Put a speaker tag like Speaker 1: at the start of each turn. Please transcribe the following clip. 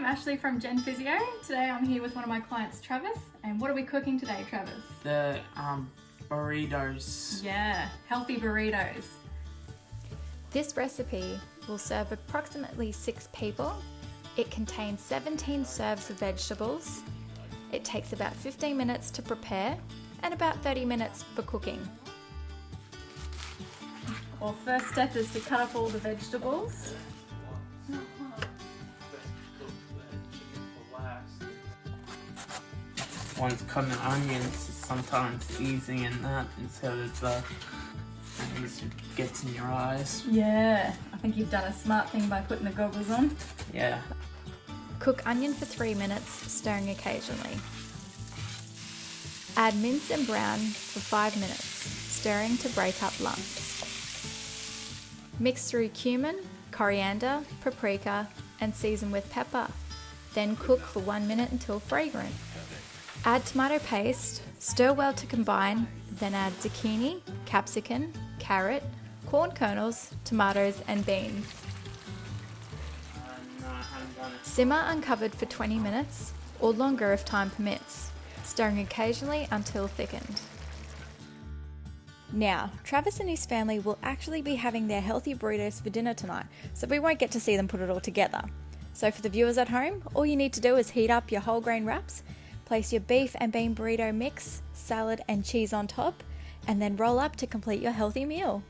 Speaker 1: I'm Ashley from Gen Physio. Today I'm here with one of my clients, Travis. And what are we cooking today, Travis?
Speaker 2: The um, burritos.
Speaker 1: Yeah, healthy burritos.
Speaker 3: This recipe will serve approximately six people. It contains 17 serves of vegetables. It takes about 15 minutes to prepare and about 30 minutes for cooking.
Speaker 1: Well, first step is to cut up all the vegetables.
Speaker 2: One's cutting onions, sometimes easy in that instead of uh, the things it gets in your eyes.
Speaker 1: Yeah, I think you've done a smart thing by putting the goggles on.
Speaker 2: Yeah.
Speaker 3: Cook onion for 3 minutes, stirring occasionally. Add mince and brown for 5 minutes, stirring to break up lumps. Mix through cumin, coriander, paprika, and season with pepper. Then cook for 1 minute until fragrant. Add tomato paste, stir well to combine, then add zucchini, capsicum, carrot, corn kernels, tomatoes, and beans. Simmer uncovered for 20 minutes, or longer if time permits, stirring occasionally until thickened. Now, Travis and his family will actually be having their healthy burritos for dinner tonight, so we won't get to see them put it all together. So, for the viewers at home, all you need to do is heat up your whole grain wraps, place your beef and bean burrito mix, salad, and cheese on top, and then roll up to complete your healthy meal.